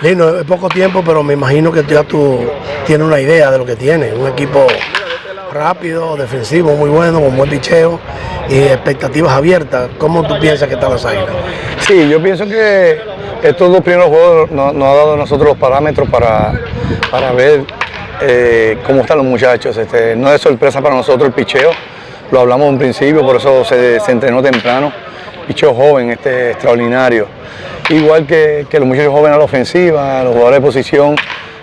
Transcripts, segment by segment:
Lino, es poco tiempo, pero me imagino que ya tú tienes una idea de lo que tienes. Un equipo rápido, defensivo, muy bueno, con buen picheo y expectativas abiertas. ¿Cómo tú piensas que están las águilas? Sí, yo pienso que estos dos primeros juegos nos, ha dado a nosotros los parámetros para, para ver eh, cómo están los muchachos. Este, no es sorpresa para nosotros el picheo, lo hablamos en principio, por eso se, se entrenó temprano. Picheo joven, este, extraordinario. Igual que, los muchachos jóvenes a la ofensiva, los jugadores de posición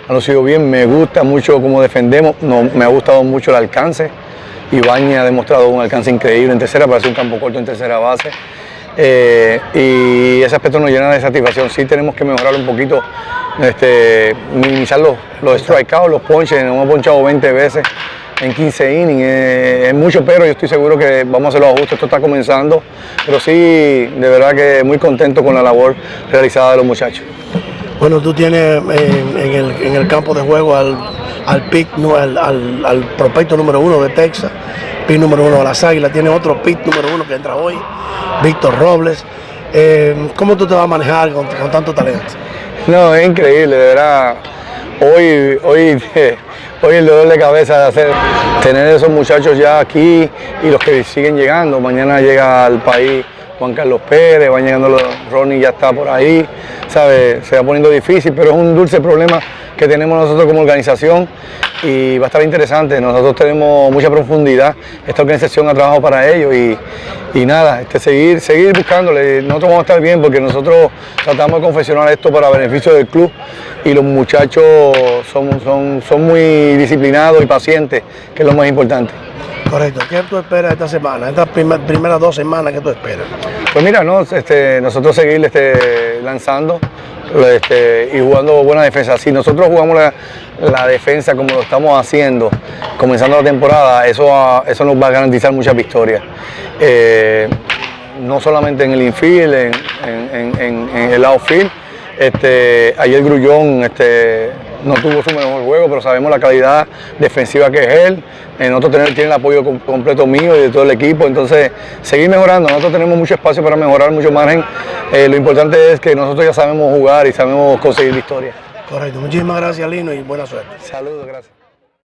han lucido bien. Me gusta mucho cómo defendemos, no, me ha gustado mucho el alcance. Ibañez ha demostrado un alcance increíble en tercera, para hacer un campo corto en tercera base. Eh, y ese aspecto nos llena de satisfacción. Sí tenemos que mejorar un poquito, este, minimizar los, los strikeouts, los ponches, nos hemos ponchado 20 veces en 15 innings. Es, mucho, pero yo estoy seguro que vamos a hacer los ajustes. Esto está comenzando, pero sí, de verdad que muy contento con la labor realizada de los muchachos. Bueno, tú tienes en, el, campo de juego al, al pick, al, al, prospecto número uno de Texas, pick número uno de las Águilas, tiene otro pick número uno que entra hoy, Víctor Robles. Eh, ¿Cómo tú te vas a manejar con, con tanto talento? No, es increíble, de verdad. Hoy, hoy hoy el dolor de cabeza de hacer, tener esos muchachos ya aquí y los que siguen llegando. Mañana llega al país Juan Carlos Pérez, van llegando los, Ronnie ya está por ahí, ¿sabe? se va poniendo difícil, pero es un dulce problema que tenemos nosotros como organización y va a estar interesante. Nosotros tenemos mucha profundidad, esta organización ha trabajado para ello y, nada, este, seguir, seguir buscándole. Nosotros vamos a estar bien porque nosotros tratamos de confeccionar esto para beneficio del club y los muchachos son, son, son muy disciplinados y pacientes, que es lo más importante. Correcto. ¿Qué tú esperas esta semana, estas primeras dos semanas que tú esperas? Pues mira, no, este, nosotros seguir este, lanzando este, y jugando buena defensa. Si nosotros jugamos la, defensa como lo estamos haciendo, comenzando la temporada, eso, eso nos va a garantizar muchas victorias. Eh, no solamente en el infield, en, el outfield, este, ayer Grullón este, no tuvo su mejor juego, pero sabemos la calidad defensiva que es él. En nosotros tener, tiene el apoyo completo mío y de todo el equipo. Entonces, seguir mejorando. Nosotros tenemos mucho espacio para mejorar, mucho margen. Eh, lo importante es que nosotros ya sabemos jugar y sabemos conseguir victorias. Correcto. Muchísimas gracias, Lino, y buena suerte. Saludos, gracias.